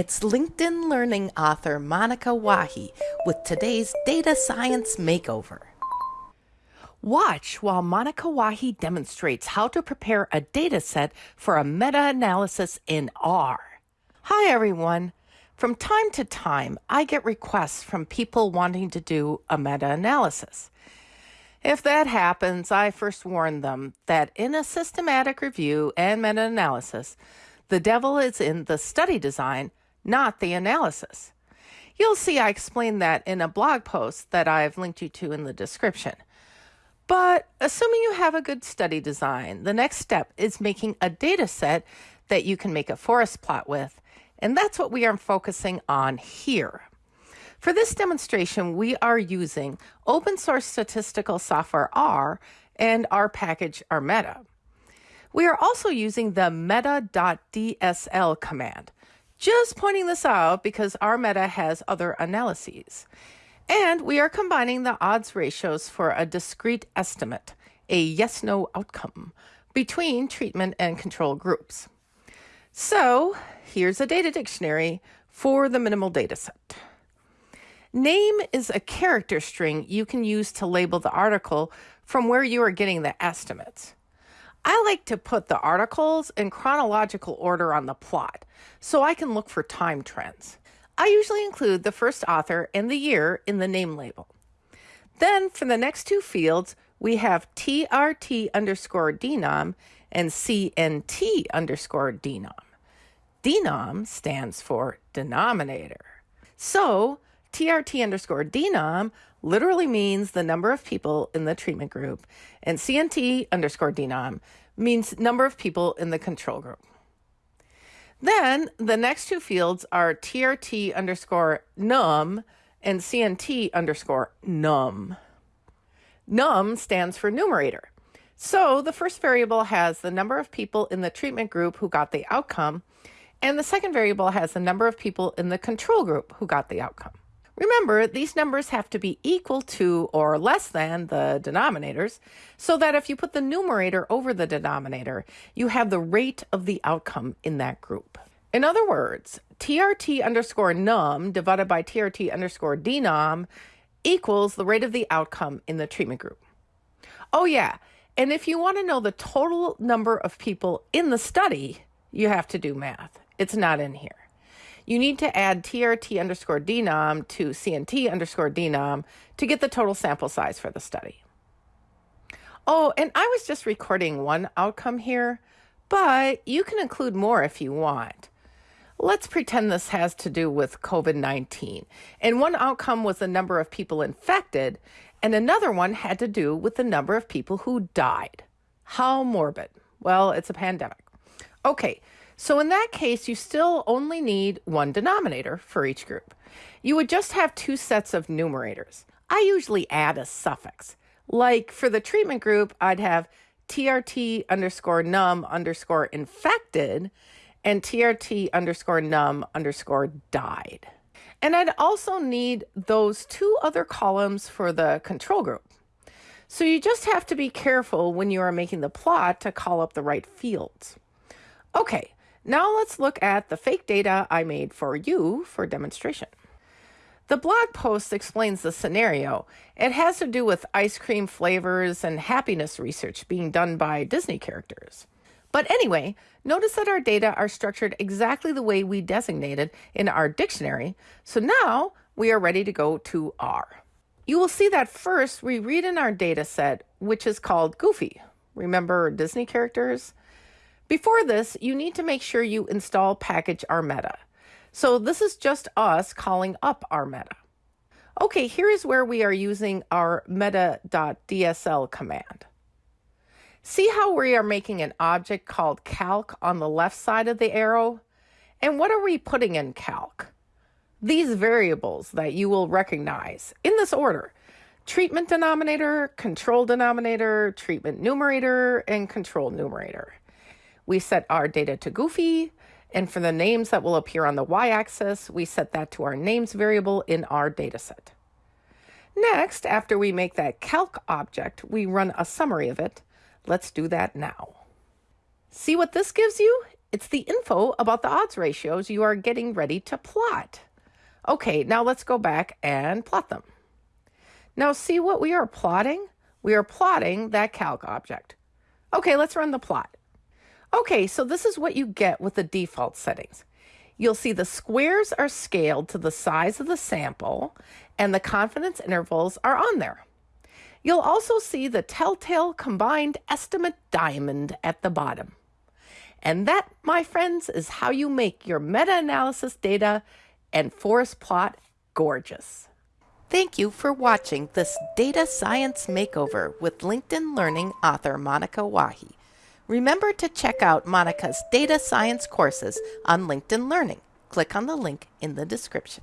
It's LinkedIn Learning author Monica Wahi with today's Data Science Makeover. Watch while Monica Wahi demonstrates how to prepare a data set for a meta analysis in R. Hi, everyone. From time to time, I get requests from people wanting to do a meta analysis. If that happens, I first warn them that in a systematic review and meta analysis, the devil is in the study design, not the analysis. You'll see I explain that in a blog post that I've linked you to in the description. But assuming you have a good study design, the next step is making a data set that you can make a forest plot with. And that's what we are focusing on here. For this demonstration, we are using open source statistical software R and our package RMeta. We are also using the meta.dsl command. Just pointing this out because RMeta has other analyses. And we are combining the odds ratios for a discrete estimate, a yes no outcome, between treatment and control groups. So here's a data dictionary for the minimal data set. Name is a character string you can use to label the article from where you are getting the estimates. I like to put the articles in chronological order on the plot so I can look for time trends. I usually include the first author and the year in the name label. Then for the next two fields, we have TRT underscore denom and CNT underscore denom. Denom stands for denominator. So TRT underscore denom literally means the number of people in the treatment group, and CNT underscore denom means number of people in the control group. Then the next two fields are TRT underscore num and CNT underscore num. Num stands for numerator. So the first variable has the number of people in the treatment group who got the outcome, and the second variable has the number of people in the control group who got the outcome. Remember, these numbers have to be equal to or less than the denominators, so that if you put the numerator over the denominator, you have the rate of the outcome in that group. In other words, TRT underscore num divided by TRT underscore denom equals the rate of the outcome in the treatment group. Oh, yeah. And if you want to know the total number of people in the study, you have to do math. It's not in here you need to add TRT underscore denom to CNT underscore denom to get the total sample size for the study. Oh, and I was just recording one outcome here, but you can include more if you want. Let's pretend this has to do with COVID 19. And one outcome was the number of people infected, and another one had to do with the number of people who died. How morbid. Well, it's a pandemic. Okay, so in that case, you still only need one denominator for each group. You would just have two sets of numerators. I usually add a suffix. Like for the treatment group, I'd have TRT underscore num underscore infected and TRT underscore num underscore died. And I'd also need those two other columns for the control group. So you just have to be careful when you are making the plot to call up the right fields. Okay, now let's look at the fake data I made for you for demonstration. The blog post explains the scenario. It has to do with ice cream flavors and happiness research being done by Disney characters. But anyway, notice that our data are structured exactly the way we designated in our dictionary. So now we are ready to go to R. You will see that first we read in our data set, which is called Goofy. Remember Disney characters? Before this, you need to make sure you install package RMeta. So this is just us calling up RMeta. Okay, here is where we are using our meta.dsl command. See how we are making an object called calc on the left side of the arrow? And what are we putting in calc? These variables that you will recognize in this order. Treatment denominator, control denominator, treatment numerator, and control numerator. We set our data to Goofy, and for the names that will appear on the y-axis, we set that to our names variable in our dataset. Next, after we make that calc object, we run a summary of it. Let's do that now. See what this gives you? It's the info about the odds ratios you are getting ready to plot. Okay, now let's go back and plot them. Now see what we are plotting? We are plotting that calc object. Okay, let's run the plot. Okay, so this is what you get with the default settings. You'll see the squares are scaled to the size of the sample and the confidence intervals are on there. You'll also see the telltale combined estimate diamond at the bottom. And that, my friends, is how you make your meta-analysis data and forest plot gorgeous. Thank you for watching this data science makeover with LinkedIn Learning author Monica Wahi. Remember to check out Monica's data science courses on LinkedIn Learning. Click on the link in the description.